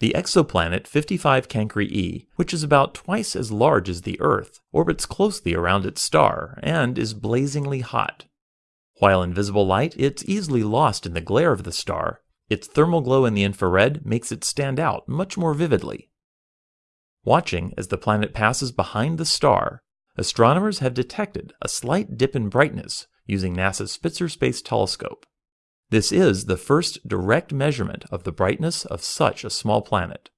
The exoplanet 55 Cancri e, which is about twice as large as the Earth, orbits closely around its star and is blazingly hot. While in visible light, it's easily lost in the glare of the star. Its thermal glow in the infrared makes it stand out much more vividly. Watching as the planet passes behind the star, astronomers have detected a slight dip in brightness using NASA's Spitzer Space Telescope. This is the first direct measurement of the brightness of such a small planet.